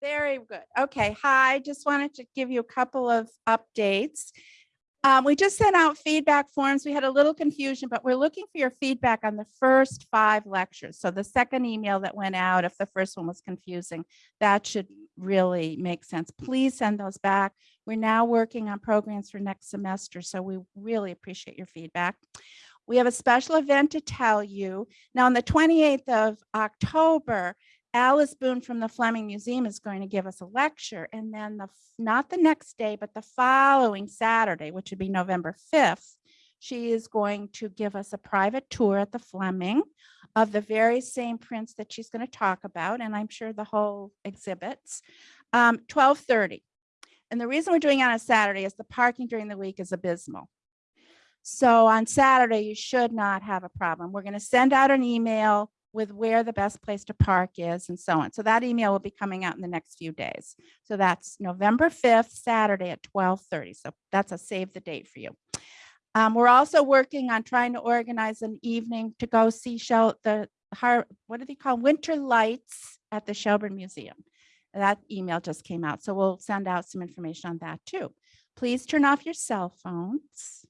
Very good. Okay, hi, just wanted to give you a couple of updates. Um, we just sent out feedback forms. We had a little confusion, but we're looking for your feedback on the first five lectures. So the second email that went out, if the first one was confusing, that should really make sense. Please send those back. We're now working on programs for next semester, so we really appreciate your feedback. We have a special event to tell you. Now, on the 28th of October, Alice Boone from the Fleming Museum is going to give us a lecture and then the, not the next day, but the following Saturday, which would be November 5th, she is going to give us a private tour at the Fleming of the very same prints that she's going to talk about. And I'm sure the whole exhibits, um, 1230. And the reason we're doing it on a Saturday is the parking during the week is abysmal. So on Saturday, you should not have a problem. We're going to send out an email with where the best place to park is and so on. So that email will be coming out in the next few days. So that's November 5th, Saturday at 1230. So that's a save the date for you. Um, we're also working on trying to organize an evening to go see show the what do they call winter lights at the Shelburne Museum. That email just came out. So we'll send out some information on that too. Please turn off your cell phones.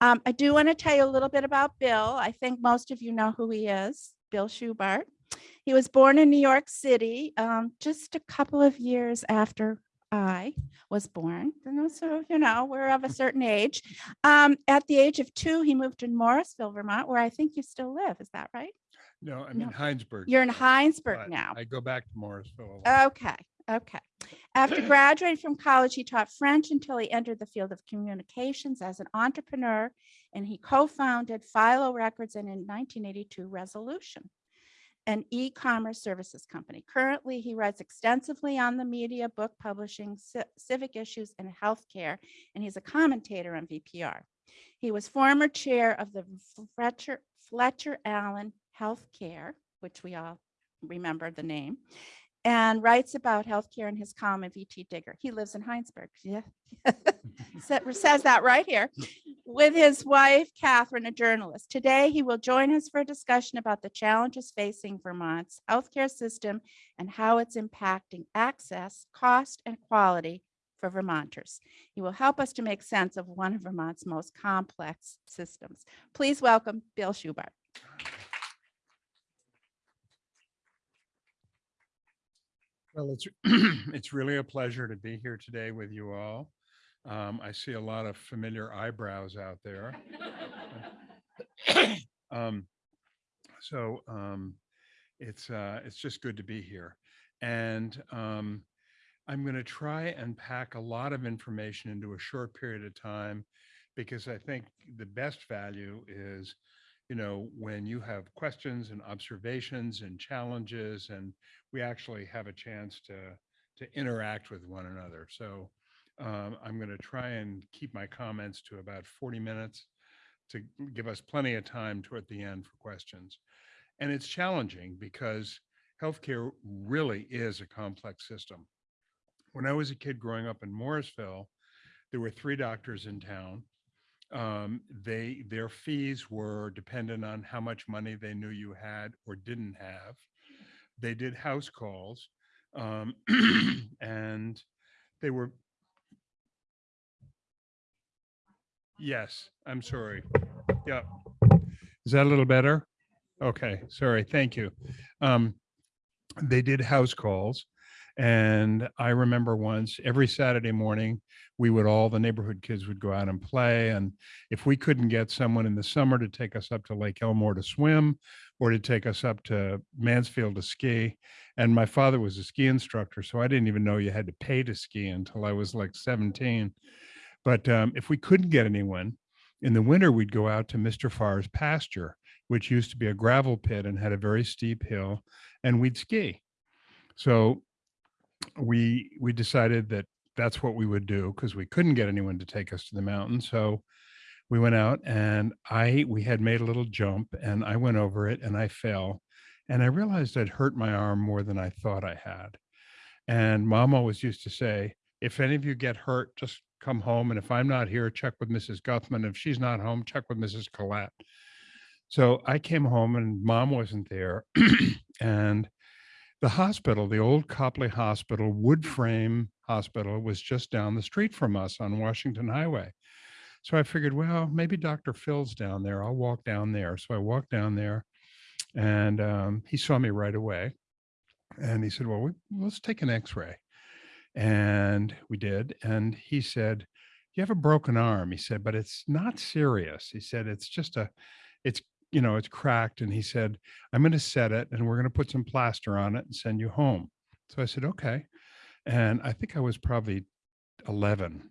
Um, I do want to tell you a little bit about Bill. I think most of you know who he is, Bill Schubart. He was born in New York City um, just a couple of years after I was born. And so, you know, we're of a certain age. Um, at the age of two, he moved to Morrisville, Vermont, where I think you still live. Is that right? No, I'm No. in Hinesburg. You're in Hinesburg but now. I go back to Morrisville. Okay, okay. After graduating from college, he taught French until he entered the field of communications as an entrepreneur, and he co-founded Philo Records and in 1982 Resolution, an e-commerce services company. Currently, he writes extensively on the media, book publishing, civic issues, and healthcare, and he's a commentator on VPR. He was former chair of the Fletcher, Fletcher Allen Healthcare, which we all remember the name, and writes about healthcare in his column VT Digger. He lives in Hinesburg. Yeah. Says that right here with his wife, Catherine, a journalist. Today, he will join us for a discussion about the challenges facing Vermont's healthcare system and how it's impacting access, cost, and quality for Vermonters. He will help us to make sense of one of Vermont's most complex systems. Please welcome Bill Schubart. Well, it's, it's really a pleasure to be here today with you all. Um, I see a lot of familiar eyebrows out there. Um, So um, it's, uh, it's just good to be here. And um, I'm going to try and pack a lot of information into a short period of time because I think the best value is, you know, when you have questions and observations and challenges and we actually have a chance to, to interact with one another. So um, I'm going to try and keep my comments to about 40 minutes to give us plenty of time toward the end for questions. And it's challenging because healthcare really is a complex system. When I was a kid growing up in Morrisville, there were three doctors in town. Um, they, their fees were dependent on how much money they knew you had or didn't have. They did house calls. Um, and they were Yes, I'm sorry. Yep. Is that a little better? Okay, sorry, thank you. Um, they did house calls. And I remember once, every Saturday morning, we would all, the neighborhood kids would go out and play. And if we couldn't get someone in the summer to take us up to Lake Elmore to swim or to take us up to Mansfield to ski, and my father was a ski instructor, so I didn't even know you had to pay to ski until I was like 17. But um, if we couldn't get anyone, in the winter, we'd go out to Mr. Farr's pasture, which used to be a gravel pit and had a very steep hill, and we'd ski. So we we decided that that's what we would do because we couldn't get anyone to take us to the mountain. So we went out and I we had made a little jump and I went over it and I fell and I realized I'd hurt my arm more than I thought I had. And mom always used to say, if any of you get hurt, just come home. And if I'm not here, check with Mrs. Guthman. If she's not home, check with Mrs. Collette. So I came home and mom wasn't there. and the hospital, the old Copley Hospital, wood frame hospital was just down the street from us on Washington Highway. So I figured, well, maybe Dr. Phil's down there. I'll walk down there. So I walked down there and um, he saw me right away. And he said, well, we, let's take an x-ray. And we did. And he said, you have a broken arm. He said, but it's not serious. He said, it's just a, it's, you know, it's cracked. And he said, I'm going to set it and we're going to put some plaster on it and send you home. So I said, okay. And I think I was probably 11.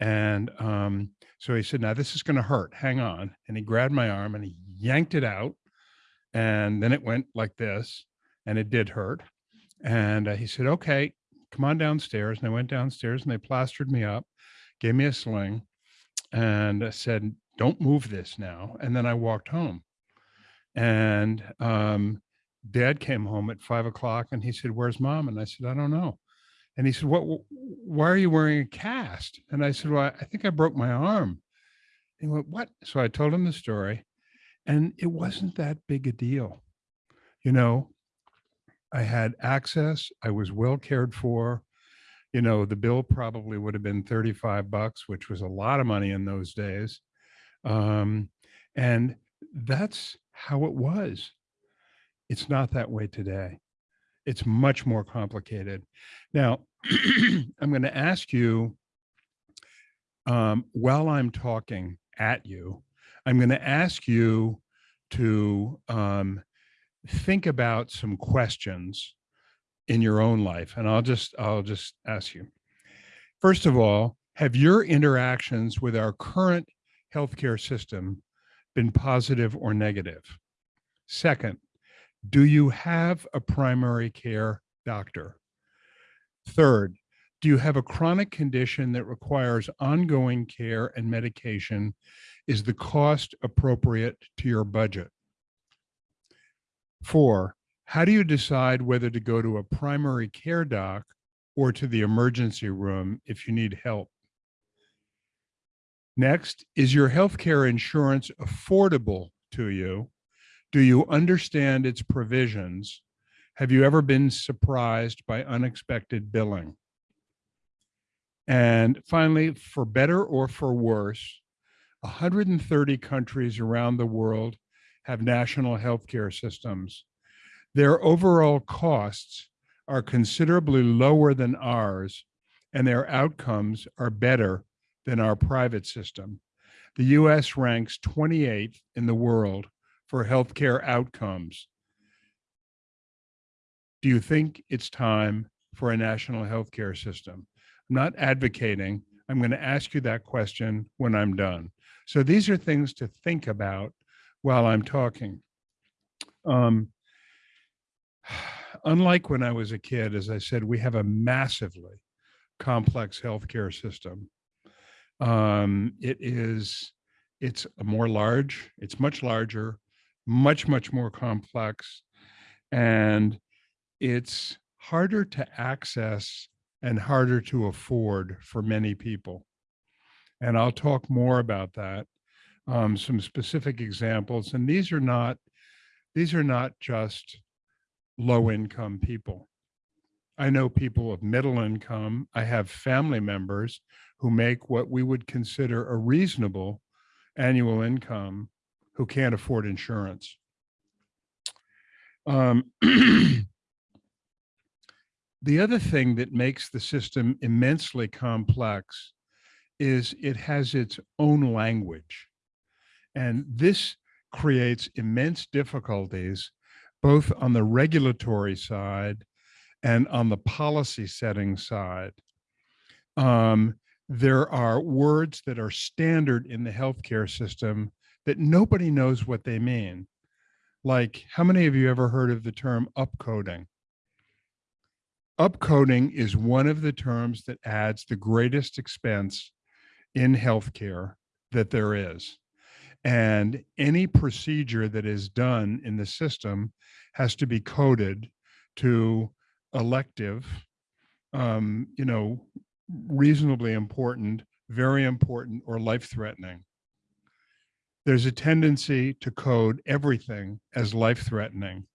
And um, so he said, now this is going to hurt. Hang on. And he grabbed my arm and he yanked it out. And then it went like this and it did hurt. And uh, he said, okay, come on downstairs. And I went downstairs and they plastered me up, gave me a sling and uh, said, don't move this now. And then I walked home. And um, dad came home at five o'clock and he said, where's mom? And I said, I don't know. And he said, what, why are you wearing a cast? And I said, well, I think I broke my arm. And he went, what? So I told him the story and it wasn't that big a deal. You know, I had access. I was well cared for. You know, the bill probably would have been 35 bucks, which was a lot of money in those days. Um, and that's how it was. It's not that way today. It's much more complicated. Now, I'm going to ask you, um, while I'm talking at you, I'm going to ask you to um, think about some questions in your own life. And I'll just, I'll just ask you. First of all, have your interactions with our current healthcare system been positive or negative? Second, do you have a primary care doctor? Third, do you have a chronic condition that requires ongoing care and medication? Is the cost appropriate to your budget? Four, how do you decide whether to go to a primary care doc or to the emergency room if you need help? Next, is your healthcare insurance affordable to you? Do you understand its provisions? Have you ever been surprised by unexpected billing? And finally, for better or for worse, 130 countries around the world have national healthcare systems. Their overall costs are considerably lower than ours, and their outcomes are better than our private system. The US ranks 28th in the world for healthcare outcomes. Do you think it's time for a national healthcare system? I'm not advocating. I'm going to ask you that question when I'm done. So these are things to think about while I'm talking. Um, unlike when I was a kid, as I said, we have a massively complex healthcare system. Um, it is, it's more large, it's much larger, much, much more complex, and it's harder to access and harder to afford for many people. And I'll talk more about that um, some specific examples. And these are not, these are not just low income people. I know people of middle income. I have family members who make what we would consider a reasonable annual income who can't afford insurance. Um, the other thing that makes the system immensely complex is it has its own language. And this creates immense difficulties, both on the regulatory side and on the policy setting side. Um, there are words that are standard in the healthcare system that nobody knows what they mean. Like, how many of you ever heard of the term upcoding? Upcoding is one of the terms that adds the greatest expense in healthcare that there is. And any procedure that is done in the system has to be coded to elective, um, you know, reasonably important, very important, or life-threatening. There's a tendency to code everything as life-threatening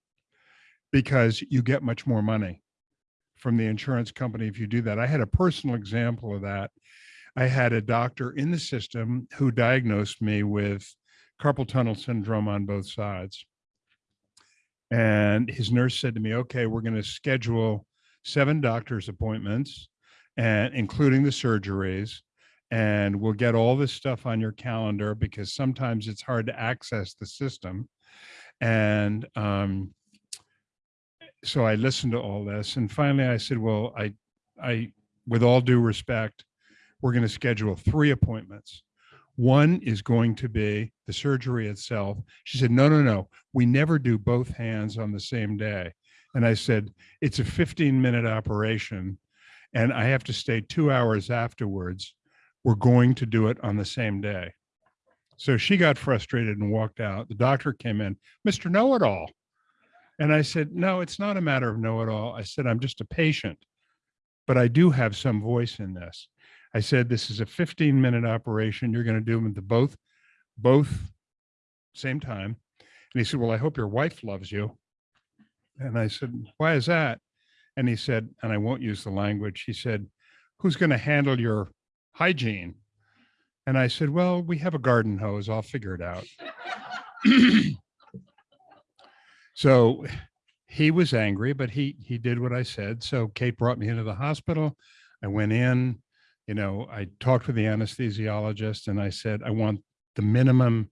because you get much more money from the insurance company if you do that. I had a personal example of that. I had a doctor in the system who diagnosed me with carpal tunnel syndrome on both sides. And his nurse said to me, okay, we're going to schedule seven doctor's appointments and including the surgeries. And we'll get all this stuff on your calendar because sometimes it's hard to access the system. And um, so I listened to all this and finally I said, well, I, I, with all due respect, we're going to schedule three appointments. One is going to be the surgery itself. She said, no, no, no, we never do both hands on the same day. And I said, it's a 15 minute operation and I have to stay two hours afterwards. We're going to do it on the same day. So she got frustrated and walked out. The doctor came in, Mr. Know-it-all. And I said, no, it's not a matter of know-it-all. I said, I'm just a patient, but I do have some voice in this. I said, this is a 15 minute operation. You're going to do them the both, both same time. And he said, well, I hope your wife loves you. And I said, why is that? And he said, and I won't use the language, he said, who's going to handle your hygiene? And I said, well, we have a garden hose. I'll figure it out. so he was angry, but he he did what I said. So Kate brought me into the hospital. I went in, you know, I talked with the anesthesiologist and I said, I want the minimum,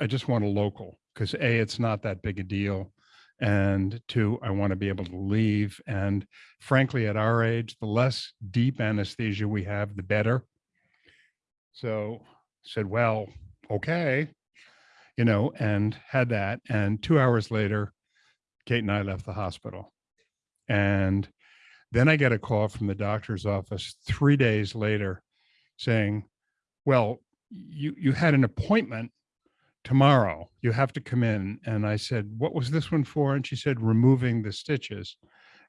I just want a local because A, it's not that big a deal. And two, I want to be able to leave. And frankly, at our age, the less deep anesthesia we have, the better. So said, well, okay, you know, and had that. And two hours later, Kate and I left the hospital. And then I get a call from the doctor's office three days later saying, well, you, you had an appointment tomorrow. You have to come in. And I said, what was this one for? And she said, removing the stitches.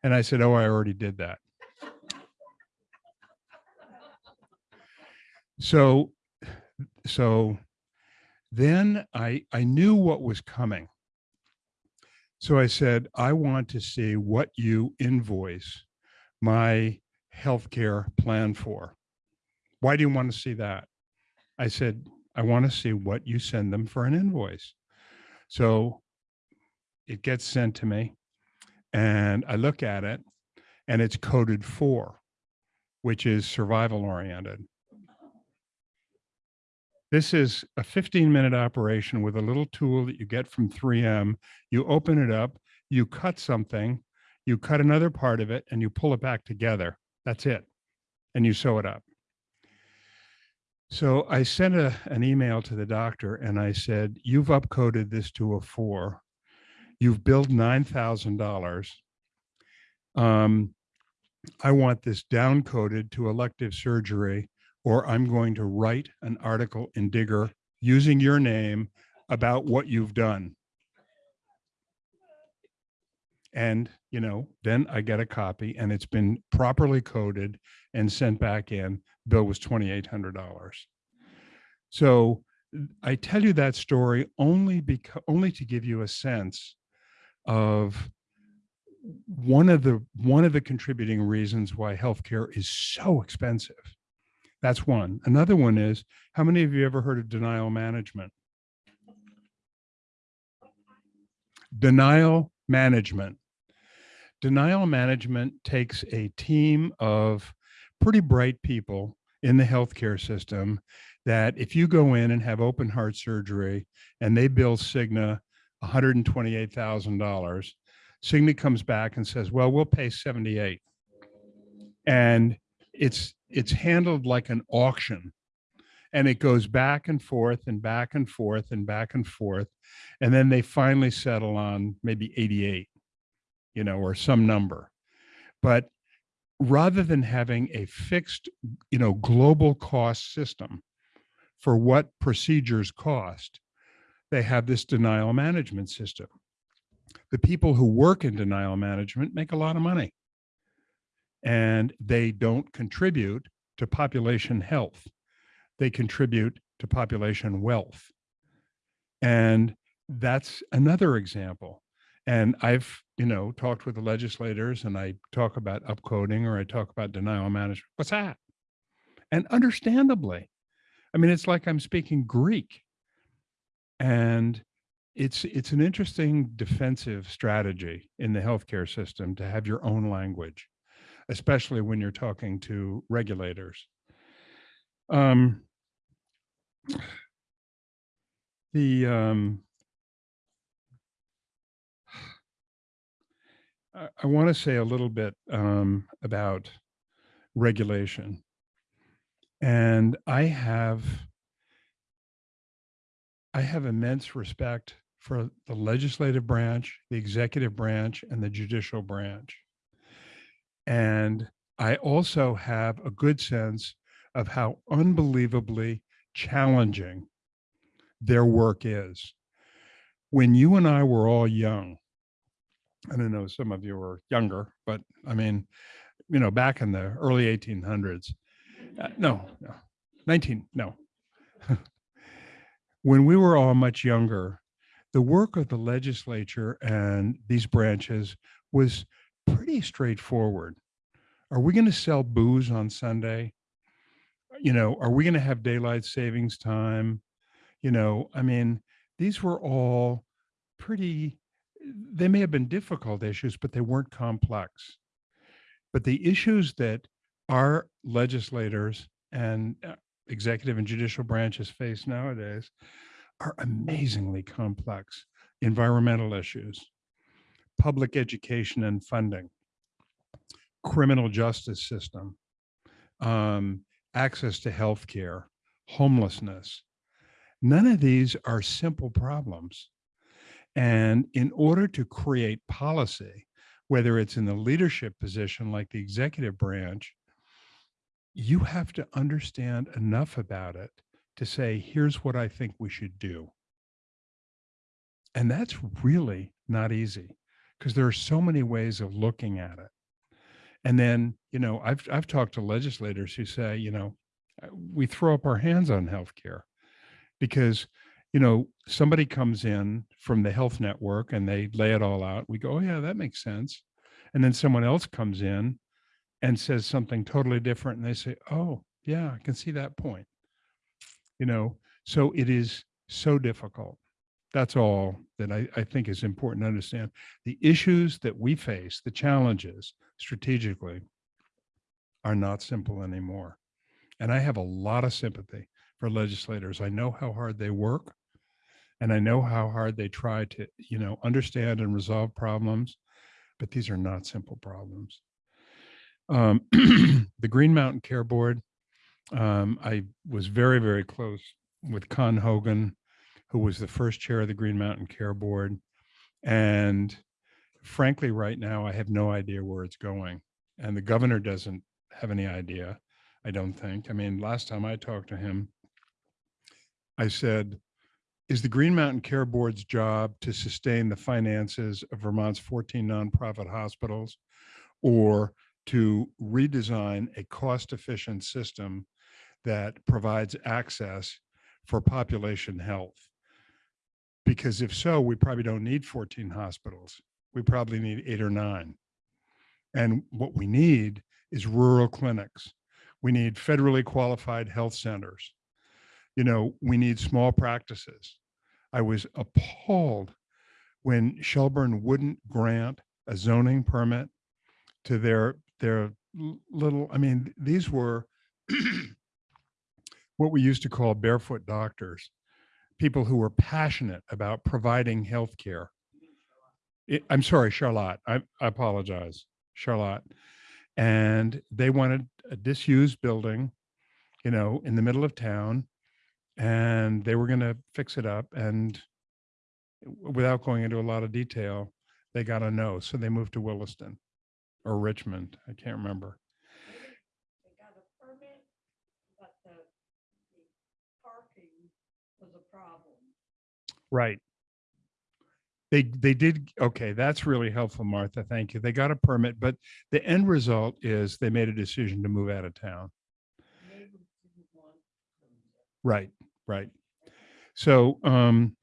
And I said, oh, I already did that. So, so then I, I knew what was coming. So I said, I want to see what you invoice my healthcare plan for. Why do you want to see that? I said, I want to see what you send them for an invoice. So it gets sent to me and I look at it and it's coded for, which is survival oriented. This is a 15 minute operation with a little tool that you get from 3M. You open it up, you cut something, you cut another part of it and you pull it back together. That's it. And you sew it up. So I sent a, an email to the doctor and I said, you've upcoded this to a four. You've billed $9,000. Um, I want this downcoded to elective surgery or I'm going to write an article in Digger using your name about what you've done. And, you know, then I get a copy and it's been properly coded and sent back in. Bill was $2,800. So I tell you that story only because only to give you a sense of one of the one of the contributing reasons why healthcare is so expensive. That's one. Another one is how many of you ever heard of denial management? Denial management. Denial management takes a team of pretty bright people in the healthcare system that if you go in and have open heart surgery and they bill Cigna $128,000, Cigna comes back and says, well, we'll pay 78. And it's it's handled like an auction and it goes back and forth and back and forth and back and forth. And then they finally settle on maybe 88, you know, or some number. But rather than having a fixed, you know, global cost system for what procedures cost, they have this denial management system. The people who work in denial management make a lot of money and they don't contribute to population health. They contribute to population wealth. And that's another example. And I've, you know, talked with the legislators and I talk about upcoding or I talk about denial management. What's that? And understandably, I mean, it's like I'm speaking Greek. And it's it's an interesting defensive strategy in the healthcare system to have your own language, especially when you're talking to regulators. Um, the um, I, want to say a little bit um, about regulation. And I have I have immense respect for the legislative branch, the executive branch, and the judicial branch. And I also have a good sense of how unbelievably challenging their work is. When you and I were all young, I don't know, some of you were younger, but I mean, you know, back in the early 1800s, uh, no, no, 19, no. when we were all much younger, the work of the legislature and these branches was pretty straightforward. Are we going to sell booze on Sunday? You know, are we going to have daylight savings time? You know, I mean, these were all pretty, they may have been difficult issues, but they weren't complex. But the issues that our legislators and uh, executive and judicial branches face nowadays are amazingly complex. Environmental issues, public education and funding, criminal justice system, um, access to health care, homelessness. None of these are simple problems. And in order to create policy, whether it's in the leadership position like the executive branch, you have to understand enough about it to say, here's what I think we should do. And that's really not easy because there are so many ways of looking at it. And then, you know, I've, I've talked to legislators who say, you know, uh, we throw up our hands on healthcare because, you know, somebody comes in from the health network and they lay it all out. We go, oh yeah, that makes sense. And then someone else comes in and says something totally different and they say, oh yeah, I can see that point you know, so it is so difficult. That's all that I, I think is important to understand. The issues that we face, the challenges strategically are not simple anymore. And I have a lot of sympathy for legislators. I know how hard they work and I know how hard they try to, you know, understand and resolve problems, but these are not simple problems. Um, the Green Mountain Care Board, um, I was very, very close with Con Hogan, who was the first chair of the Green Mountain Care Board. And frankly, right now, I have no idea where it's going. And the governor doesn't have any idea, I don't think. I mean, last time I talked to him, I said, is the Green Mountain Care Board's job to sustain the finances of Vermont's 14 nonprofit hospitals or to redesign a cost-efficient system that provides access for population health. Because if so, we probably don't need 14 hospitals. We probably need eight or nine. And what we need is rural clinics. We need federally qualified health centers. You know, we need small practices. I was appalled when Shelburne wouldn't grant a zoning permit to their their little, I mean, these were what we used to call barefoot doctors, people who were passionate about providing health care. I'm sorry, Charlotte, I, I apologize, Charlotte. And they wanted a disused building, you know, in the middle of town, and they were going to fix it up. And without going into a lot of detail, they got a no. So they moved to Williston or Richmond. I can't remember. They got a permit, but the, the parking was a problem. Right. They, they did, okay, that's really helpful, Martha. Thank you. They got a permit, but the end result is they made a decision to move out of town. Neighbors didn't want them. Right, right. So, um,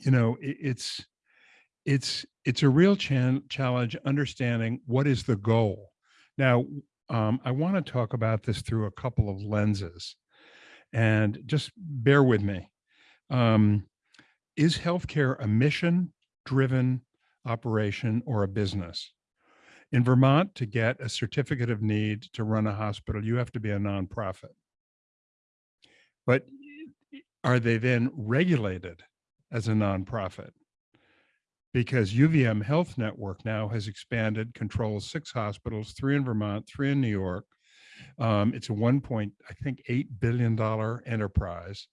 you know, it, it's, it's it's a real challenge understanding what is the goal. Now, um, I want to talk about this through a couple of lenses, and just bear with me. Um, is healthcare a mission-driven operation or a business? In Vermont, to get a certificate of need to run a hospital, you have to be a nonprofit. But are they then regulated as a nonprofit? Because UVM Health Network now has expanded, controls six hospitals, three in Vermont, three in New York. Um, it's a one point, I think, eight billion dollar enterprise,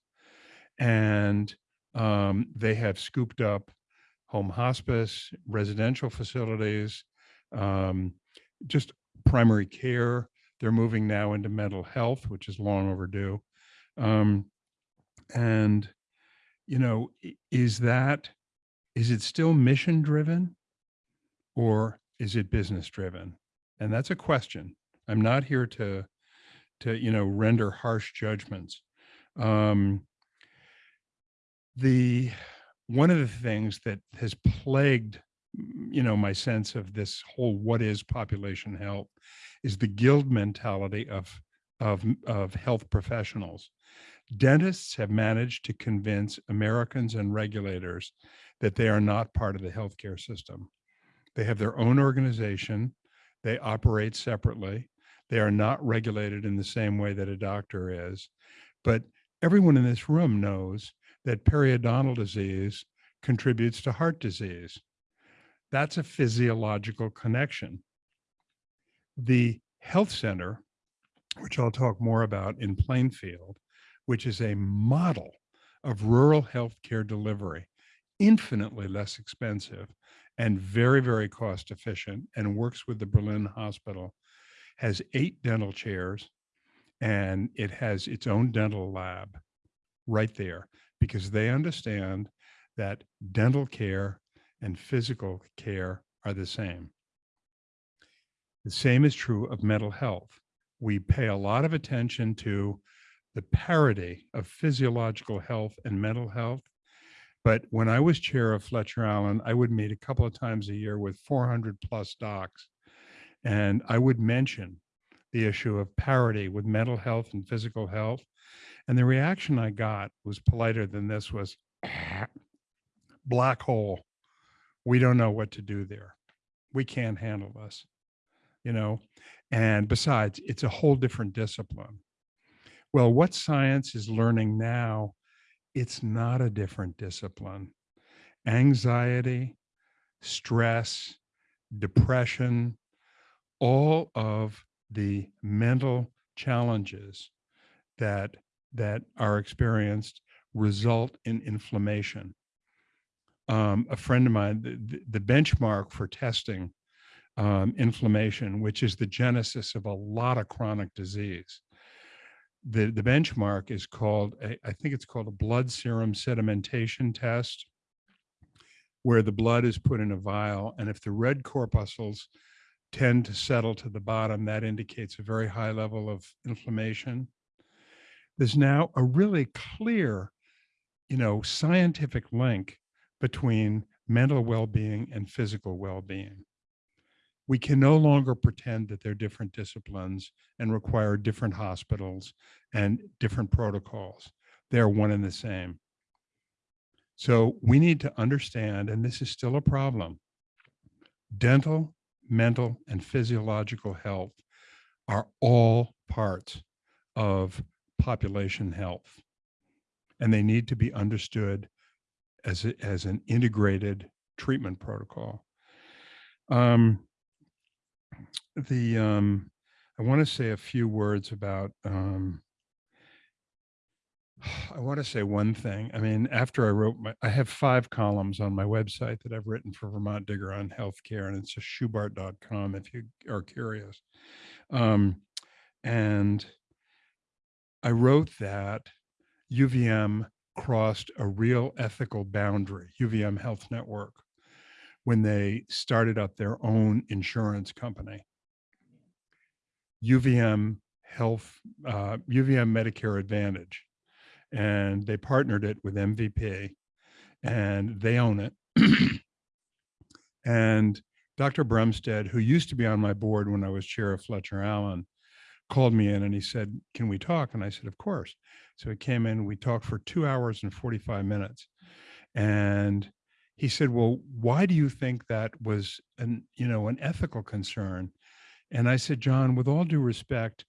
and um, they have scooped up home hospice, residential facilities, um, just primary care. They're moving now into mental health, which is long overdue. Um, and, you know, is that, is it still mission driven or is it business driven? And that's a question. I'm not here to, to, you know, render harsh judgments. Um, the, one of the things that has plagued you know my sense of this whole what is population health is the guild mentality of of of health professionals dentists have managed to convince americans and regulators that they are not part of the healthcare system they have their own organization they operate separately they are not regulated in the same way that a doctor is but everyone in this room knows that periodontal disease contributes to heart disease. That's a physiological connection. The health center, which I'll talk more about in Plainfield, which is a model of rural healthcare delivery, infinitely less expensive and very, very cost efficient, and works with the Berlin Hospital, has eight dental chairs and it has its own dental lab right there because they understand that dental care and physical care are the same. The same is true of mental health. We pay a lot of attention to the parity of physiological health and mental health. But when I was chair of Fletcher Allen, I would meet a couple of times a year with 400 plus docs. And I would mention the issue of parity with mental health and physical health. And the reaction I got was politer than this was black hole. We don't know what to do there. We can't handle this, you know? And besides, it's a whole different discipline. Well, what science is learning now, it's not a different discipline. Anxiety, stress, depression, all of the mental challenges that that are experienced result in inflammation. Um, a friend of mine, the, the- benchmark for testing um, inflammation, which is the genesis of a lot of chronic disease. The, the benchmark is called, a- I think it's called a blood serum sedimentation test, where the blood is put in a vial, and if the red corpuscles tend to settle to the bottom, that indicates a very high level of inflammation. There's now a really clear, you know, scientific link between mental well-being and physical well-being. We can no longer pretend that they're different disciplines and require different hospitals and different protocols. They're one and the same. So we need to understand, and this is still a problem, dental, mental, and physiological health are all parts of population health. And they need to be understood as, a- as an integrated treatment protocol. Um, the, um, I want to say a few words about, um, I want to say one thing. I mean, after I wrote my, I have five columns on my website that I've written for Vermont Digger on healthcare, and it's just schubart.com if you are curious. Um, and I wrote that UVM crossed a real ethical boundary, UVM Health Network, when they started up their own insurance company. UVM Health, uh, UVM Medicare Advantage. And they partnered it with MVP and they own it. And Dr. Brumsted, who used to be on my board when I was chair of Fletcher Allen, called me in and he said, can we talk? And I said, of course. So he came in, we talked for two hours and 45 minutes. And he said, well, why do you think that was an, you know, an ethical concern? And I said, John, with all due respect,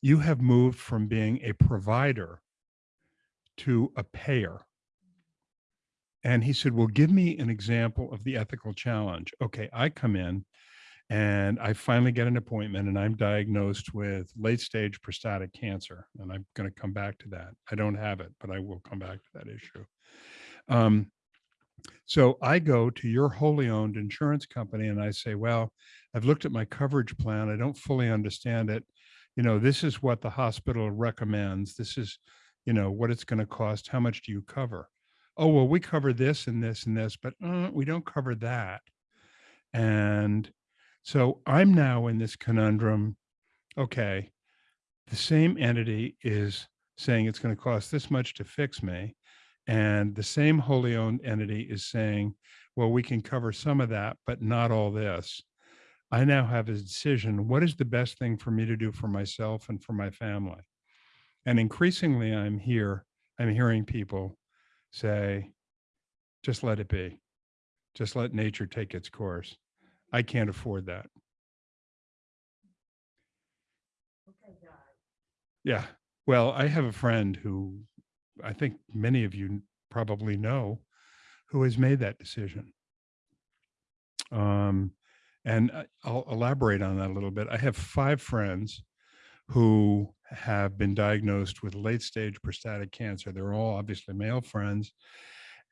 you have moved from being a provider to a payer. And he said, well, give me an example of the ethical challenge. Okay, I come in and I finally get an appointment and I'm diagnosed with late stage prostatic cancer. And I'm going to come back to that. I don't have it, but I will come back to that issue. Um, so I go to your wholly owned insurance company and I say, well, I've looked at my coverage plan. I don't fully understand it. You know, this is what the hospital recommends. This is, you know, what it's going to cost. How much do you cover? Oh, well, we cover this and this and this, but uh, we don't cover that. And so I'm now in this conundrum. Okay, the same entity is saying it's going to cost this much to fix me. And the same wholly owned entity is saying, well, we can cover some of that, but not all this. I now have a decision. What is the best thing for me to do for myself and for my family? And increasingly, I'm here, I'm hearing people say, just let it be. Just let nature take its course. I can't afford that. Okay. Yeah. Well, I have a friend who I think many of you probably know who has made that decision. Um, and I'll elaborate on that a little bit. I have five friends who have been diagnosed with late stage prostatic cancer. They're all obviously male friends.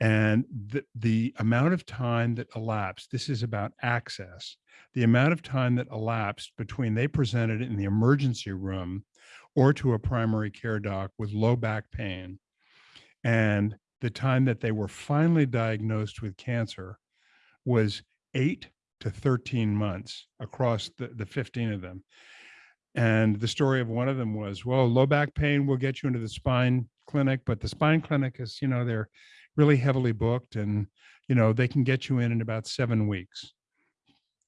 And the, the amount of time that elapsed, this is about access, the amount of time that elapsed between they presented in the emergency room or to a primary care doc with low back pain and the time that they were finally diagnosed with cancer was eight to 13 months across the, the 15 of them. And the story of one of them was, well, low back pain will get you into the spine clinic, but the spine clinic is, you know, they're really heavily booked and, you know, they can get you in in about seven weeks.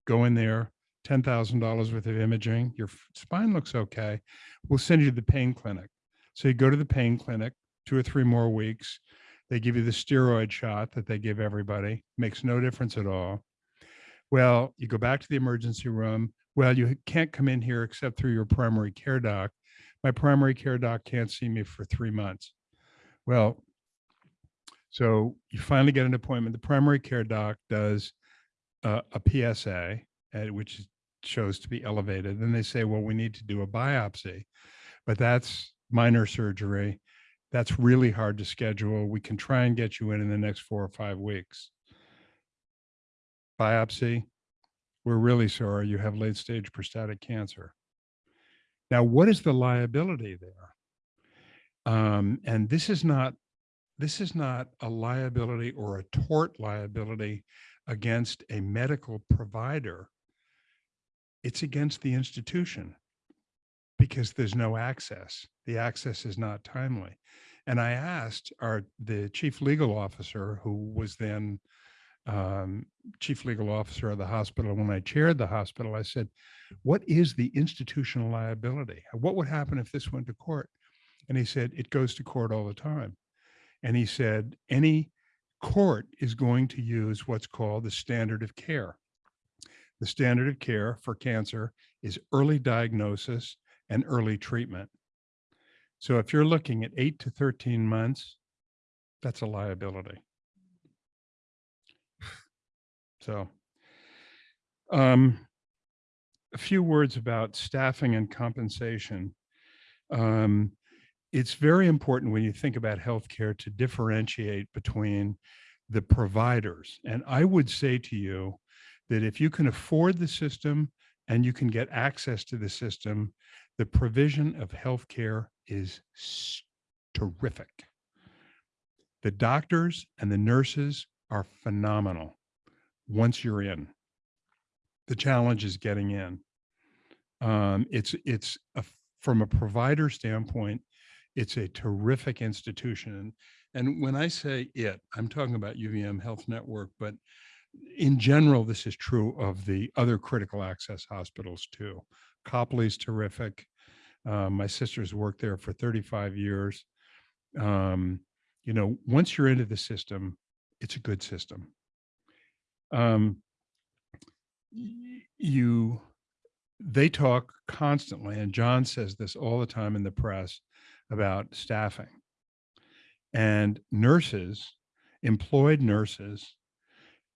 Go in there, $10,000 worth of imaging, your spine looks okay. We'll send you to the pain clinic. So you go to the pain clinic, two or three more weeks. They give you the steroid shot that they give everybody, makes no difference at all. Well, you go back to the emergency room. Well, you can't come in here except through your primary care doc. My primary care doc can't see me for three months. Well, so you finally get an appointment. The primary care doc does uh, a PSA, uh, which shows to be elevated. Then they say, well, we need to do a biopsy, but that's minor surgery. That's really hard to schedule. We can try and get you in in the next four or five weeks. Biopsy, we're really sorry you have late stage prostatic cancer. Now, what is the liability there? Um, and this is not this is not a liability or a tort liability against a medical provider. It's against the institution because there's no access. The access is not timely. And I asked our the chief legal officer, who was then um, chief legal officer of the hospital when I chaired the hospital. I said, "What is the institutional liability? What would happen if this went to court?" And he said, "It goes to court all the time." And he said, "Any court is going to use what's called the standard of care. The standard of care for cancer is early diagnosis and early treatment. So if you're looking at eight to 13 months, that's a liability. So um, a few words about staffing and compensation. Um, it's very important when you think about healthcare to differentiate between the providers. And I would say to you that if you can afford the system and you can get access to the system, the provision of healthcare is terrific. The doctors and the nurses are phenomenal once you're in. The challenge is getting in. Um, it's it's a, from a provider standpoint, it's a terrific institution. And when I say it, I'm talking about UVM Health Network, but in general, this is true of the other critical access hospitals too. Copley's terrific. Uh, my sister's worked there for 35 years. Um, you know, once you're into the system, it's a good system. Um, you, they talk constantly, and John says this all the time in the press about staffing. And nurses, employed nurses,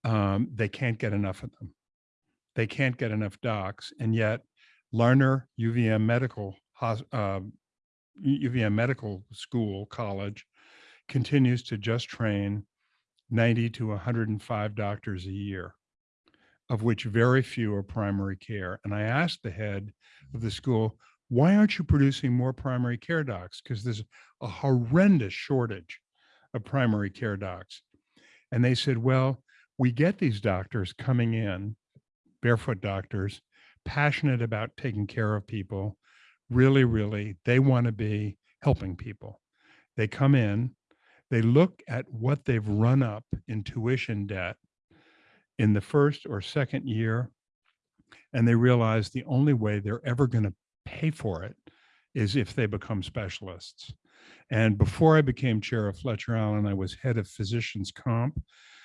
um, they can't get enough of them. They can't get enough docs, and yet Larner UVM Medical uh, UVM Medical School College continues to just train 90 to 105 doctors a year, of which very few are primary care. And I asked the head of the school, why aren't you producing more primary care docs? Because there's a horrendous shortage of primary care docs. And they said, well, we get these doctors coming in, barefoot doctors, passionate about taking care of people. Really, really, they want to be helping people. They come in, they look at what they've run up in tuition debt in the first or second year, and they realize the only way they're ever going to pay for it is if they become specialists. And before I became chair of Fletcher Allen, I was head of physicians comp.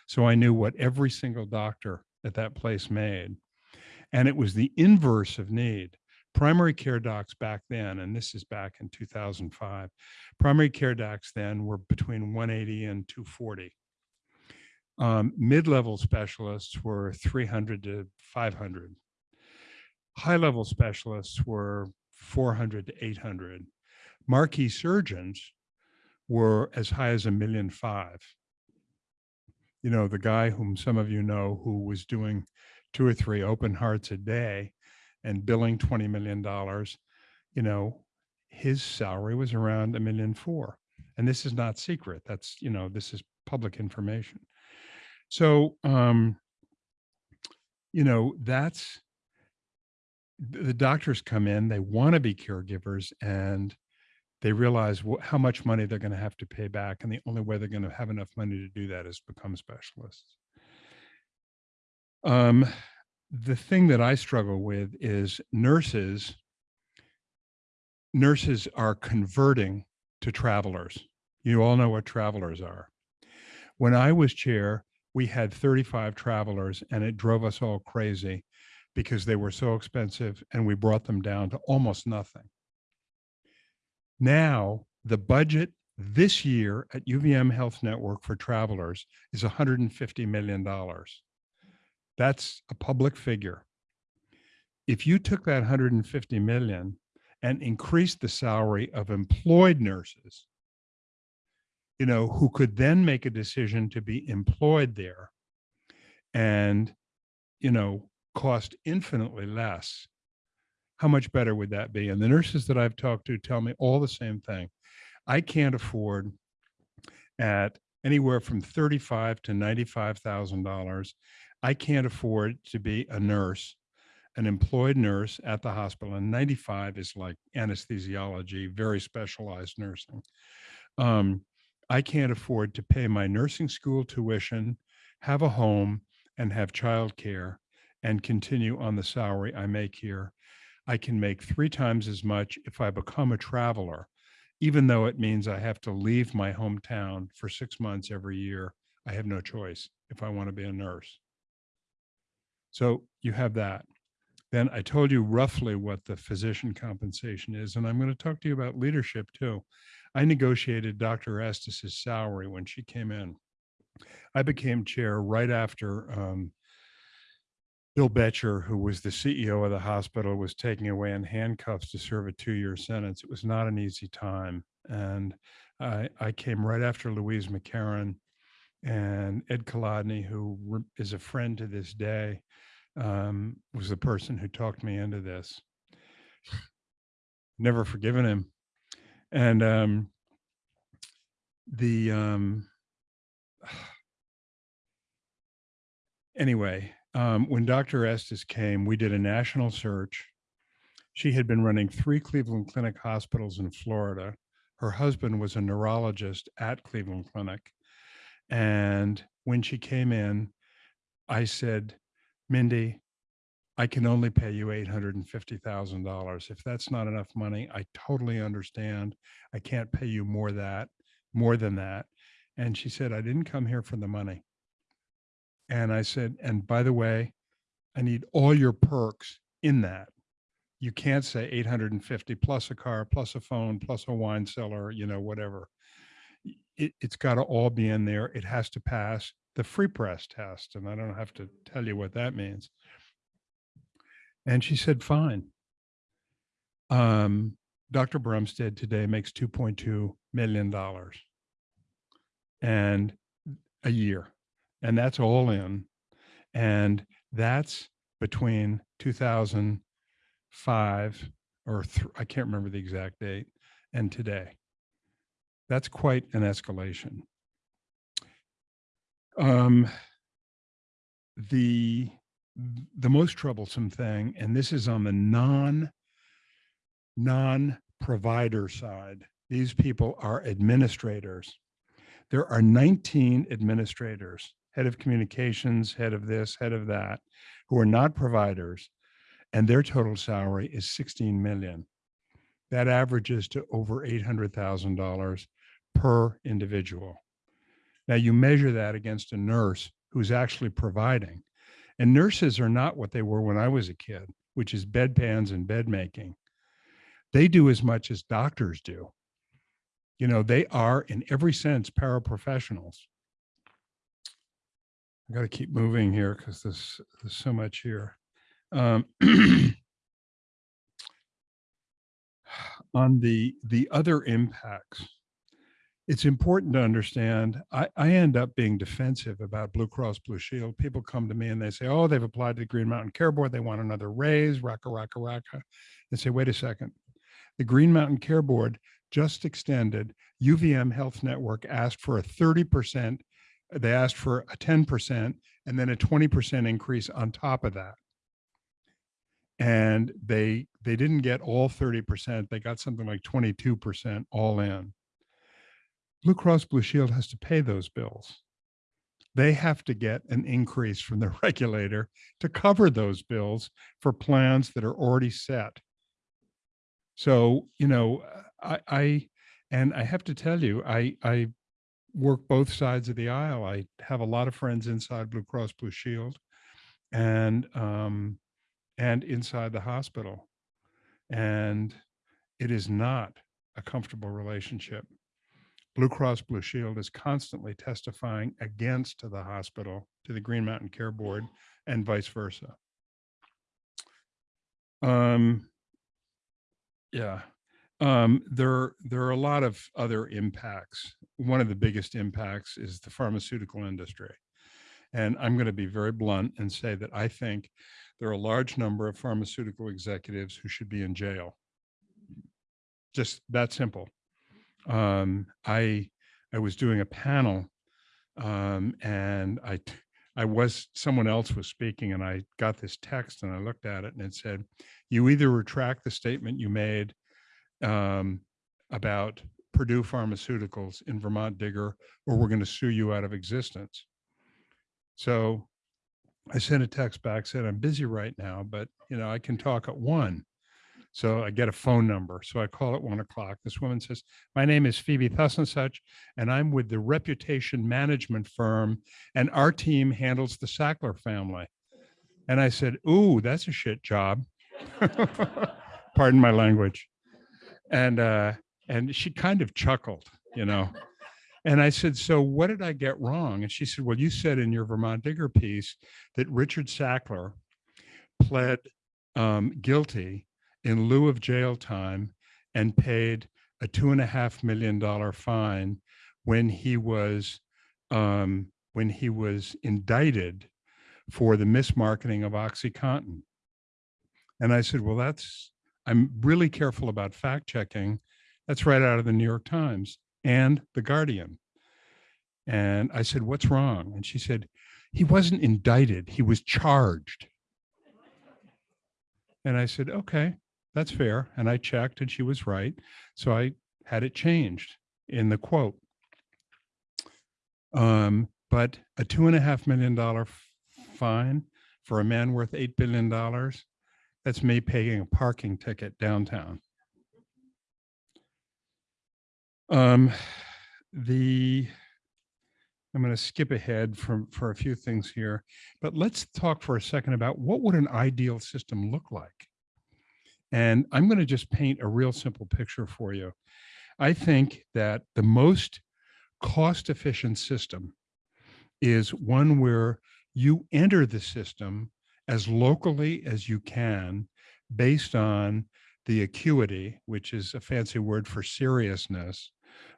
So I knew what every single doctor at that place made. And it was the inverse of need. Primary care docs back then, and this is back in 2005, primary care docs then were between 180 and 240. Um, mid-level specialists were 300 to 500. High-level specialists were 400 to 800. Marquee surgeons were as high as a million five. You know, the guy whom some of you know who was doing two or three open hearts a day and billing $20 million, you know, his salary was around a million four. And this is not secret. That's, you know, this is public information. So, um, you know, that's the doctors come in, they want to be caregivers and they realize how much money they're going to have to pay back. And the only way they're going to have enough money to do that is become specialists. Um, the thing that I struggle with is nurses. Nurses are converting to travelers. You all know what travelers are. When I was chair, we had 35 travelers and it drove us all crazy because they were so expensive and we brought them down to almost nothing. Now, the budget this year at UVM Health Network for travelers is $150 million. That's a public figure. If you took that 150 million and increased the salary of employed nurses, you know, who could then make a decision to be employed there and, you know, cost infinitely less, how much better would that be? And the nurses that I've talked to tell me all the same thing. I can't afford at anywhere from thirty-five to ninety-five thousand dollars. I can't afford to be a nurse, an employed nurse at the hospital. And ninety-five is like anesthesiology, very specialized nursing. Um, I can't afford to pay my nursing school tuition, have a home, and have childcare, and continue on the salary I make here. I can make three times as much if I become a traveler, even though it means I have to leave my hometown for six months every year. I have no choice if I want to be a nurse. So you have that. Then I told you roughly what the physician compensation is, and I'm going to talk to you about leadership too. I negotiated Dr. Estes' salary when she came in. I became chair right after um, Bill Boettcher, who was the CEO of the hospital, was taken away in handcuffs to serve a two-year sentence. It was not an easy time. And I, I came right after Louise McCarren and Ed Colodny, who is a friend to this day, um, was the person who talked me into this. Never forgiven him. And um, the um, anyway, um, when Dr. Estes came, we did a national search. She had been running three Cleveland Clinic hospitals in Florida. Her husband was a neurologist at Cleveland Clinic. And when she came in, I said, Mindy, I can only pay you eight hundred and fifty thousand dollars. If that's not enough money, I totally understand. I can't pay you more that, more than that. And she said, I didn't come here for the money. And I said, and by the way, I need all your perks in that. You can't say eight hundred and fifty plus a car, plus a phone, plus a wine cellar, you know, whatever. It, it's got to all be in there. It has to pass the free press test. And I don't have to tell you what that means. And she said, fine. Um, Dr. Brumsted today makes two point two million dollars. And a year, and that's all in. And that's between two thousand five or th- I can't remember the exact date and today. That's quite an escalation. Um, the the most troublesome thing, and this is on the non non-provider side. These people are administrators. There are 19 administrators, head of communications, head of this, head of that, who are not providers, and their total salary is 16 million. That averages to over $800,000 per individual. Now you measure that against a nurse who's actually providing. And nurses are not what they were when I was a kid, which is bedpans and bed making. They do as much as doctors do. You know, they are in every sense paraprofessionals. I got to keep moving here because there's, there's so much here. Um, on the the other impacts, it's important to understand. I, I end up being defensive about Blue Cross Blue Shield. People come to me and they say, "Oh, they've applied to the Green Mountain Care Board. They want another raise." Raka raka raka. They say, "Wait a second. The Green Mountain Care Board just extended. UVM Health Network asked for a thirty percent. They asked for a ten percent and then a twenty percent increase on top of that." and they they didn't get all 30% they got something like 22% all in blue cross blue shield has to pay those bills they have to get an increase from the regulator to cover those bills for plans that are already set so you know i i and i have to tell you i i work both sides of the aisle i have a lot of friends inside blue cross blue shield and um and inside the hospital. And it is not a comfortable relationship. Blue Cross Blue Shield is constantly testifying against the hospital, to the Green Mountain Care Board, and vice versa. Um, yeah, um, there, there are a lot of other impacts. One of the biggest impacts is the pharmaceutical industry. And I'm going to be very blunt and say that I think there are a large number of pharmaceutical executives who should be in jail. Just that simple. Um, I, I was doing a panel um, and I I was, someone else was speaking and I got this text and I looked at it and it said, you either retract the statement you made um, about Purdue Pharmaceuticals in Vermont Digger, or we're going to sue you out of existence. So I sent a text back, said, I'm busy right now, but you know, I can talk at one. So I get a phone number. So I call at one o'clock. This woman says, my name is Phoebe Thus and such, and I'm with the reputation management firm and our team handles the Sackler family. And I said, ooh, that's a shit job. Pardon my language. And, uh, and she kind of chuckled, you know. And I said, so what did I get wrong? And she said, well, you said in your Vermont Digger piece that Richard Sackler pled um, guilty in lieu of jail time and paid a two and a half million dollar fine when he was um, when he was indicted for the mismarketing of OxyContin. And I said, well, that's I'm really careful about fact checking. That's right out of the New York Times and the Guardian. And I said, what's wrong? And she said, he wasn't indicted, he was charged. And I said, okay, that's fair. And I checked and she was right. So I had it changed in the quote. Um, but a two and a half million dollar fine for a man worth $8 billion, that's me paying a parking ticket downtown. Um, the, I'm going to skip ahead from, for a few things here, but let's talk for a second about what would an ideal system look like? And I'm going to just paint a real simple picture for you. I think that the most cost-efficient system is one where you enter the system as locally as you can based on the acuity, which is a fancy word for seriousness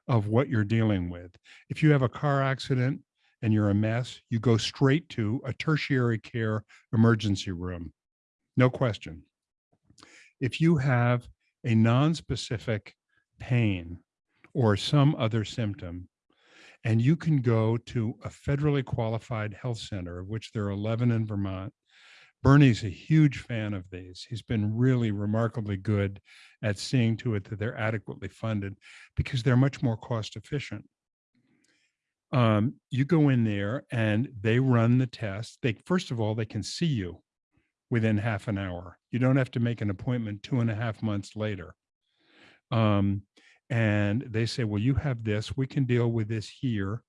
of what you're dealing with. If you have a car accident and you're a mess, you go straight to a tertiary care emergency room. No question. If you have a non-specific pain or some other symptom, and you can go to a federally qualified health center, of which there are 11 in Vermont. Bernie's a huge fan of these. He's been really remarkably good at seeing to it that they're adequately funded because they're much more cost efficient. Um, you go in there and they run the test. They first of all, they can see you within half an hour. You don't have to make an appointment two and a half months later. Um, and they say, well, you have this, we can deal with this here.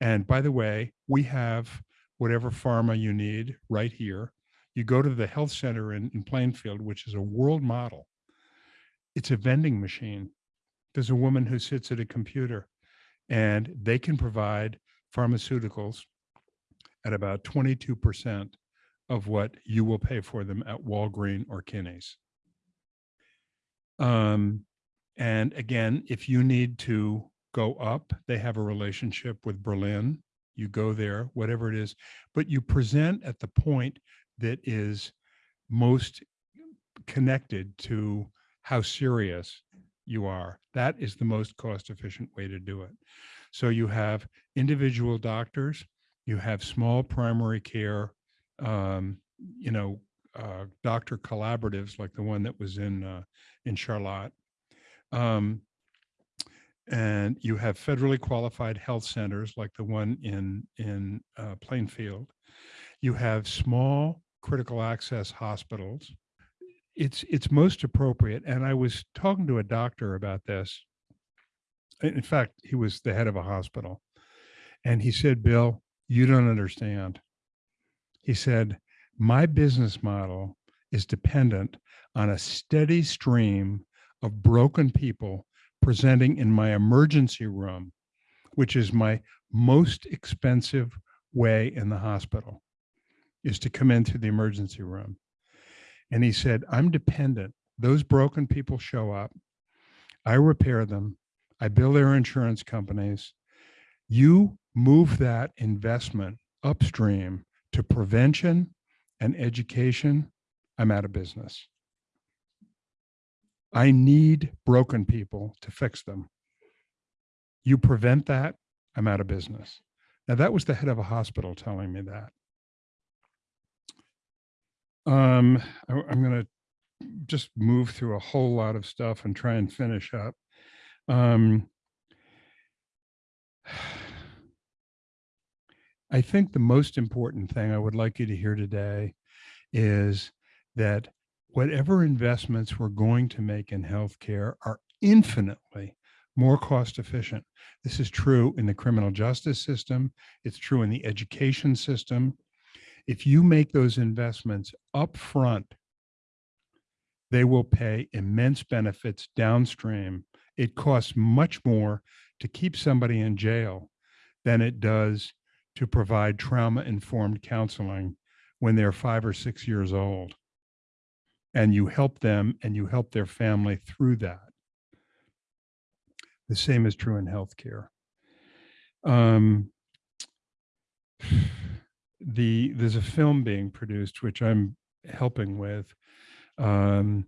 And by the way, we have whatever pharma you need right here. You go to the health center in, in Plainfield, which is a world model. It's a vending machine. There's a woman who sits at a computer and they can provide pharmaceuticals at about 22% of what you will pay for them at Walgreen or Kinney's. Um, and again, if you need to go up, they have a relationship with Berlin. You go there, whatever it is, but you present at the point that is most connected to how serious you are. That is the most cost efficient way to do it. So you have individual doctors, you have small primary care, um, you know, uh, doctor collaboratives like the one that was in uh, in Charlotte. Um, and you have federally qualified health centers like the one in in uh, Plainfield. You have small critical access hospitals. It's it's most appropriate. And I was talking to a doctor about this. In in fact, he was the head of a hospital, and he said, "Bill, you don't understand." He said, "My business model is dependent on a steady stream of broken people presenting in my emergency room, which is my most expensive way in the hospital, is to come into the emergency room. And he said, I'm dependent. Those broken people show up. I repair them. I bill their insurance companies. You move that investment upstream to prevention and education. I'm out of business. I need broken people to fix them. You prevent that, I'm out of business. Now that was the head of a hospital telling me that. Um, I, am going to just move through a whole lot of stuff and try and finish up. Um, I think the most important thing I would like you to hear today is that whatever investments we're going to make in healthcare are infinitely more cost efficient. This is true in the criminal justice system. It's true in the education system. If you make those investments up front, they will pay immense benefits downstream. It costs much more to keep somebody in jail than it does to provide trauma informed counseling when they're five or six years old and you help them and you help their family through that. The same is true in healthcare. Um, the there's a film being produced which I'm helping with um,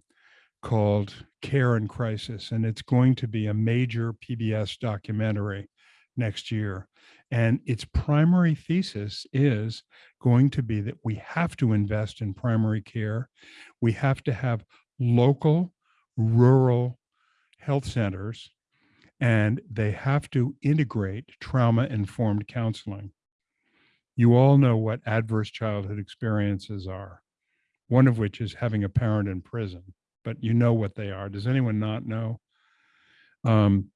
called Care and Crisis, and it's going to be a major PBS documentary next year. And its primary thesis is going to be that we have to invest in primary care. We have to have local, rural health centers, and they have to integrate trauma informed counseling. You all know what adverse childhood experiences are, one of which is having a parent in prison, but you know what they are. Does anyone not know? Um,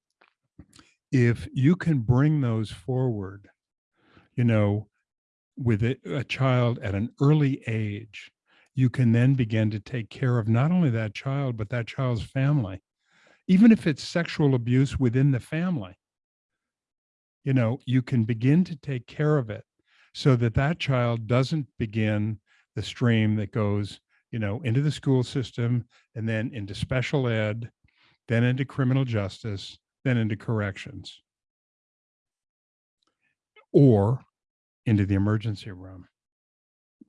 if you can bring those forward, you know, with a, a child at an early age, you can then begin to take care of not only that child, but that child's family, even if it's sexual abuse within the family. You know, you can begin to take care of it so that that child doesn't begin the stream that goes, you know, into the school system and then into special ed, then into criminal justice, then into corrections. Or into the emergency room,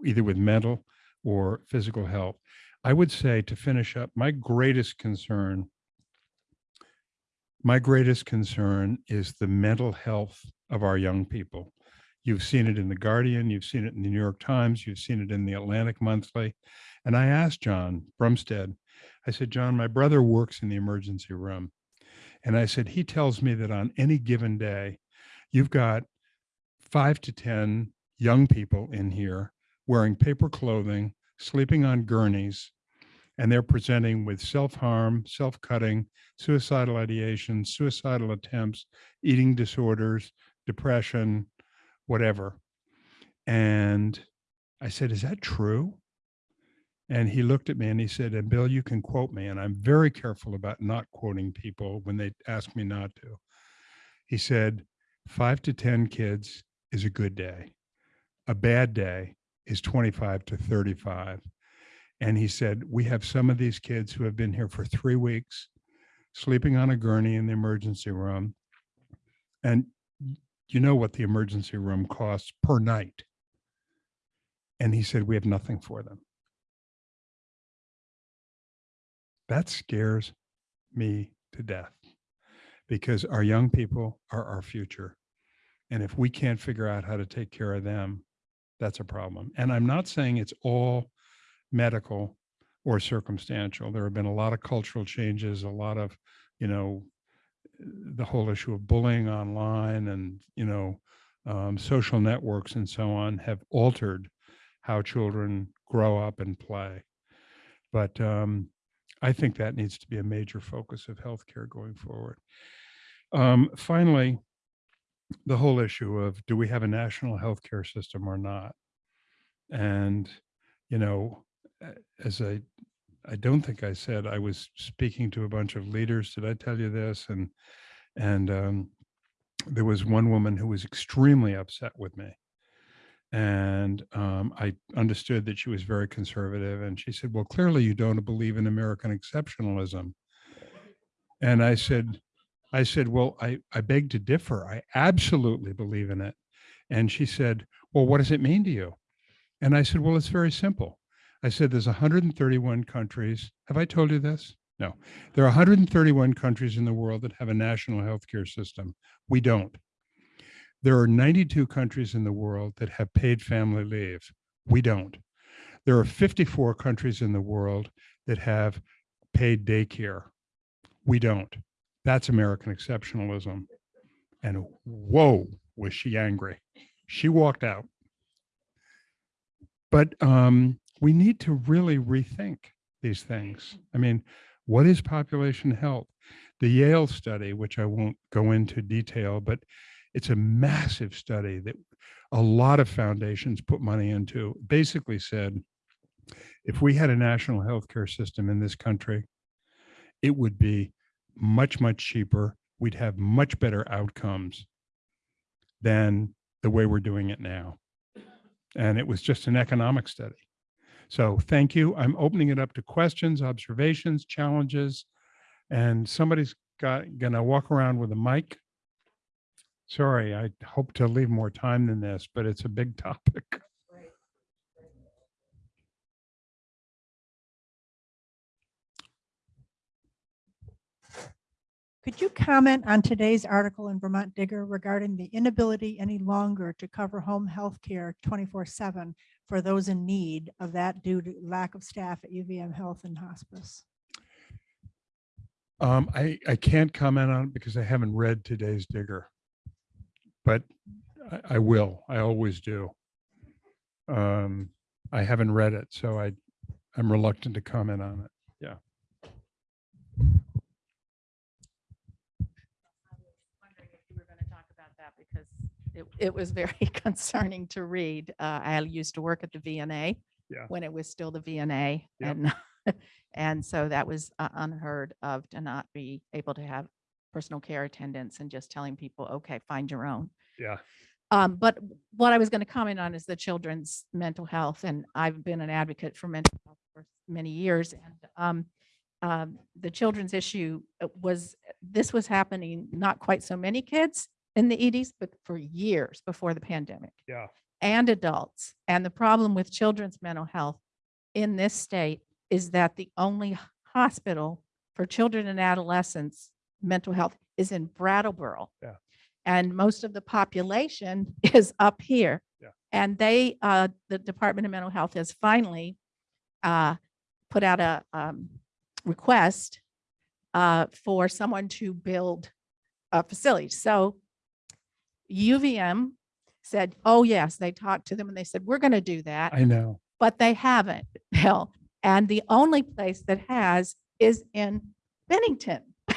either with mental or physical help. I would say to finish up, my greatest concern, my greatest concern is the mental health of our young people. You've seen it in The Guardian, you've seen it in the New York Times, you've seen it in the Atlantic Monthly. And I asked John Brumsted, I said, John, my brother works in the emergency room. And I said, he tells me that on any given day, you've got five to 10 young people in here wearing paper clothing, sleeping on gurneys, and they're presenting with self-harm, self-cutting, suicidal ideation, suicidal attempts, eating disorders, depression, whatever. And I said, is that true? And he looked at me and he said, and Bill, you can quote me. And I'm very careful about not quoting people when they ask me not to. He said, five to 10 kids is a good day. A bad day is 25 to 35. And he said, we have some of these kids who have been here for three weeks, sleeping on a gurney in the emergency room. And you know what the emergency room costs per night. And he said, we have nothing for them. That scares me to death because our young people are our future. And if we can't figure out how to take care of them, that's a problem. And I'm not saying it's all medical or circumstantial. There have been a lot of cultural changes, a lot of, you know, the whole issue of bullying online and, you know, um, social networks and so on have altered how children grow up and play. But um, I think that needs to be a major focus of healthcare going forward. Um, finally, the whole issue of do we have a national healthcare system or not? And, you know, as I, I don't think I said, I was speaking to a bunch of leaders. Did I tell you this? And, and um, there was one woman who was extremely upset with me. And um, I understood that she was very conservative. And she said, well, clearly you don't believe in American exceptionalism. And I said, I said, well, I, I beg to differ. I absolutely believe in it. And she said, well, what does it mean to you? And I said, well, it's very simple. I said, there's 131 countries. Have I told you this? No. There are 131 countries in the world that have a national healthcare system. We don't. There are 92 countries in the world that have paid family leave. We don't. There are 54 countries in the world that have paid daycare. We don't. That's American exceptionalism. And whoa, was she angry. She walked out. But um, we need to really rethink these things. I mean, what is population health? The Yale study, which I won't go into detail, but it's a massive study that a lot of foundations put money into, basically said, if we had a national healthcare system in this country, it would be much, much cheaper. We'd have much better outcomes than the way we're doing it now. And it was just an economic study. So thank you. I'm opening it up to questions, observations, challenges, and somebody's got, gonna walk around with a mic. Sorry, I hope to leave more time than this, but it's a big topic. Could you comment on today's article in Vermont Digger regarding the inability any longer to cover home health care 24/7 for those in need of that due to lack of staff at UVM Health and Hospice? Um, I, I can't comment on it because I haven't read today's digger. But I, I will, I always do. Um, I haven't read it, so I, I'm reluctant to comment on it. Yeah. I was wondering if you were going to talk about that because it, it was very concerning to read. Uh, I used to work at the VNA. Yeah. When it was still the VNA Yep. and, and so that was uh, unheard of to not be able to have personal care attendants and just telling people, okay, find your own. Yeah. Um, but what I was going to comment on is the children's mental health, and I've been an advocate for mental health for many years. And um, um, the children's issue uh, was, this was happening, not quite so many kids in the EDs, but for years before the pandemic Yeah. and adults. And the problem with children's mental health in this state is that the only hospital for children and adolescents mental health is in Brattleboro. Yeah. And most of the population is up here. Yeah. And they, uh, the Department of Mental Health has finally uh, put out a um, request uh, for someone to build a facility. So UVM said, oh, yes, they talked to them and they said, we're going to do that I know. but they haven't, Bill. And the only place that has is in Bennington,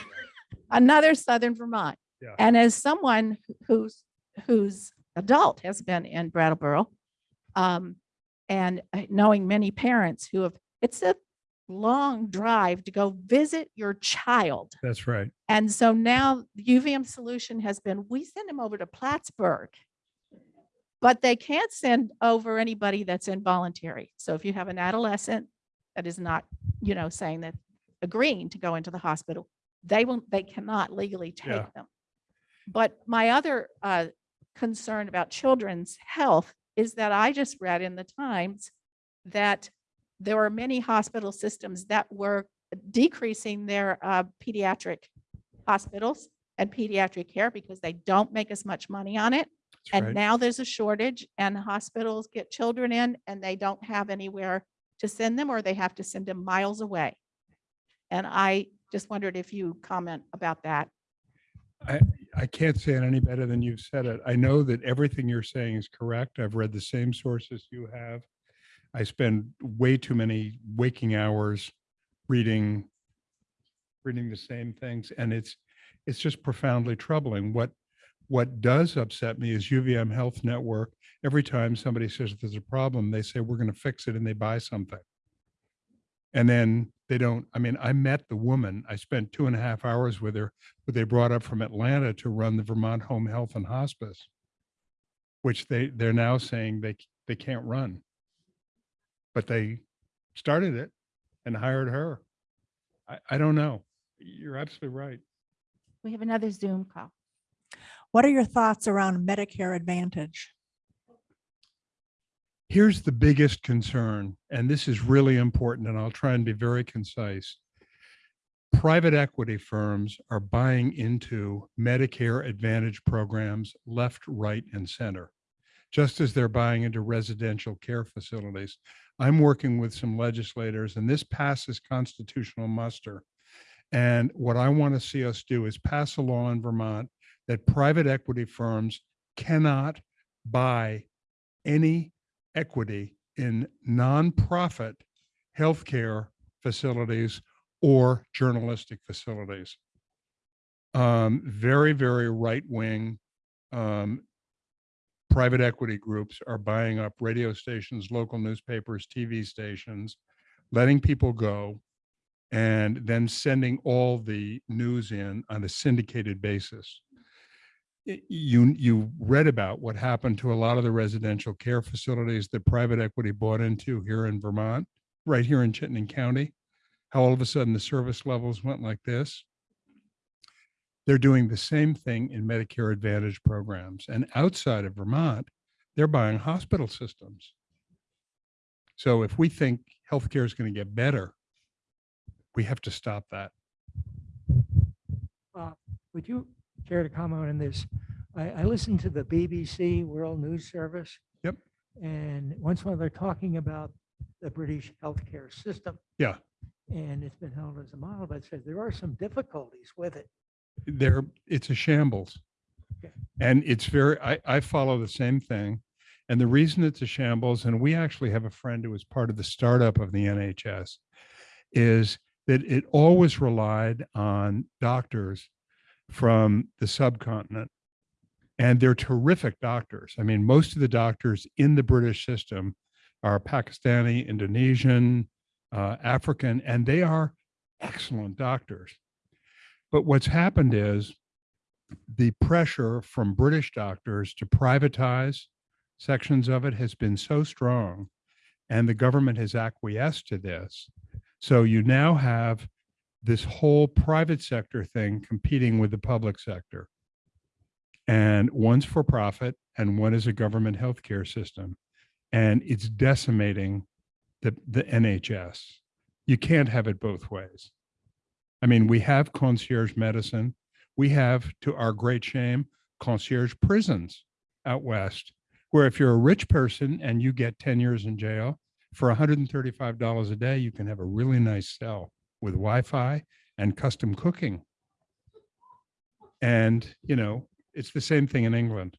another southern Vermont. Yeah. And as someone who's, whose adult has been in Brattleboro, um, and uh, knowing many parents who have, it's a long drive to go visit your child. That's right. And so now the UVM solution has been, we send them over to Plattsburgh. But they can't send over anybody that's involuntary. So if you have an adolescent that is not, you know, saying that agreeing to go into the hospital, they will, they cannot legally Yeah. take them. But my other uh, concern about children's health is that I just read in the Times that there are many hospital systems that were decreasing their uh, pediatric hospitals and pediatric care because they don't make as much money on it. That's And right. now there's a shortage and hospitals get children in and they don't have anywhere to send them or they have to send them miles away. And I just wondered if you comment about that. I can't say it any better than you've said it. I know that everything you're saying is correct. I've read the same sources you have. I spend way too many waking hours reading, reading the same things, and it's, it's just profoundly troubling. What, what does upset me is UVM Health Network. Every time somebody says there's a problem, they say, we're going to fix it, and they buy something. And then they don't, I mean, I met the woman, I spent two and a half hours with her, but they brought up from Atlanta to run the Vermont Home Health and Hospice, which they, they're now saying they, they can't run. But they started it and hired her. I, I don't know. You're absolutely right. We have another Zoom call. What are your thoughts around Medicare Advantage? Here's the biggest concern, and this is really important, and I'll try and be very concise. Private equity firms are buying into Medicare Advantage programs left, right, and center, just as they're buying into residential care facilities. I'm working with some legislators, and this passes constitutional muster. And what I want to see us do is pass a law in Vermont that private equity firms cannot buy any equity in nonprofit healthcare facilities or journalistic facilities. Um, very, very right-wing um, private equity groups are buying up radio stations, local newspapers, TV stations, letting people go, and then sending all the news in on a syndicated basis you you read about what happened to a lot of the residential care facilities that private equity bought into here in Vermont, right here in Chittenden County. How all of a sudden the service levels went like this. They're doing the same thing in Medicare Advantage programs and outside of Vermont, they're buying hospital systems. So if we think healthcare is going to get better, we have to stop that. Uh, Would you care to comment on this? I, I listened to the BBC World News Service. Yep. And once while they're talking about the British healthcare system. Yeah. And it's been held as a model, but it says there are some difficulties with it. there, it's a shambles. Okay. And it's very, I, I follow the same thing. And the reason it's a shambles, and we actually have a friend who was part of the startup of the NHS, is that it always relied on doctors from the subcontinent. And they're terrific doctors. I mean, most of the doctors in the British system are Pakistani, Indonesian, uh, African, and they are excellent doctors. But what's happened is the pressure from British doctors to privatize sections of it has been so strong, and the government has acquiesced to this. So you now have this whole private sector thing competing with the public sector. And one's for profit and one is a government healthcare system. And it's decimating the, the NHS. You can't have it both ways. I mean, we have concierge medicine. We have, to our great shame, concierge prisons out west, where if you're a rich person and you get 10 years in jail, for $135 a day, you can have a really nice cell with Wi-Fi and custom cooking. And, you know, it's the same thing in England.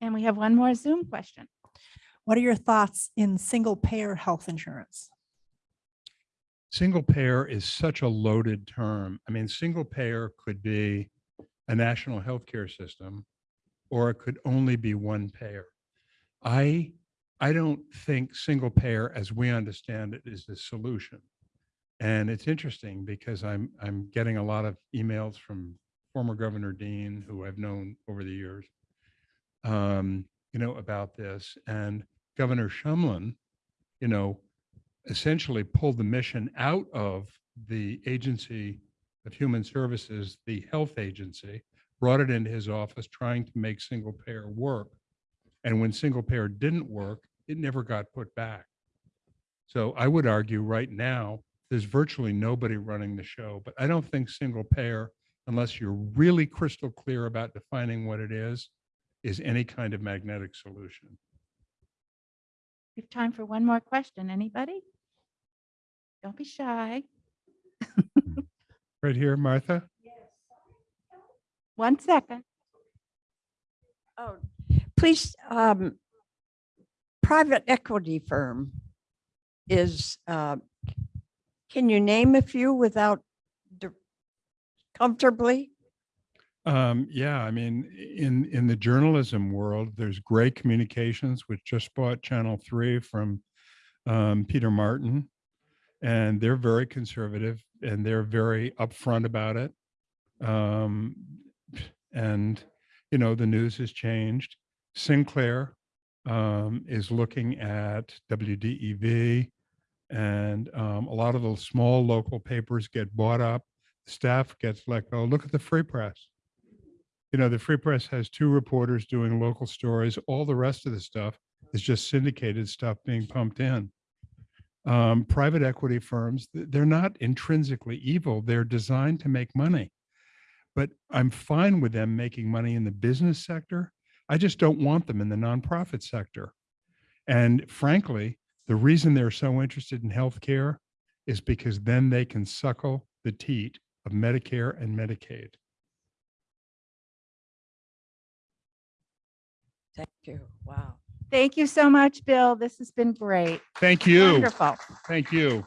And we have one more Zoom question. What are your thoughts in single payer health insurance? Single payer is such a loaded term. I mean, single payer could be a national healthcare system, or it could only be one payer. I, I don't think single payer, as we understand it, is the solution. And it's interesting because I'm, I'm getting a lot of emails from former Governor Dean, who I've known over the years, um, you know, about this. And Governor Shumlin, you know, essentially pulled the mission out of the Agency of Human Services, the health agency, brought it into his office trying to make single payer work. And when single payer didn't work, it never got put back. So I would argue right now, there's virtually nobody running the show, but I don't think single payer, unless you're really crystal clear about defining what it is, is any kind of magnetic solution. We have time for one more question. Anybody? Don't be shy. Right here, Martha? One second. Oh, please, um, private equity firm is, uh, can you name a few without comfortably? Um, yeah, I mean, in, in the journalism world, there's Gray Communications, which just bought Channel Three from um, Peter Martin. And they're very conservative and they're very upfront about it. Um, and, you know, the news has changed. Sinclair um, is looking at WDEV and um, a lot of those small local papers get bought up. Staff gets let go. Look at the Free Press you know, the Free Press has two reporters doing local stories. All the rest of the stuff is just syndicated stuff being pumped in. Um, private equity firms, they're not intrinsically evil. They're designed to make money. But I'm fine with them making money in the business sector. I just don't want them in the nonprofit sector. And frankly, the reason they're so interested in healthcare is because then they can suckle the teat of Medicare and Medicaid. Thank you. Wow. Thank you so much, Bill. This has been great. Thank you. Wonderful. Thank you.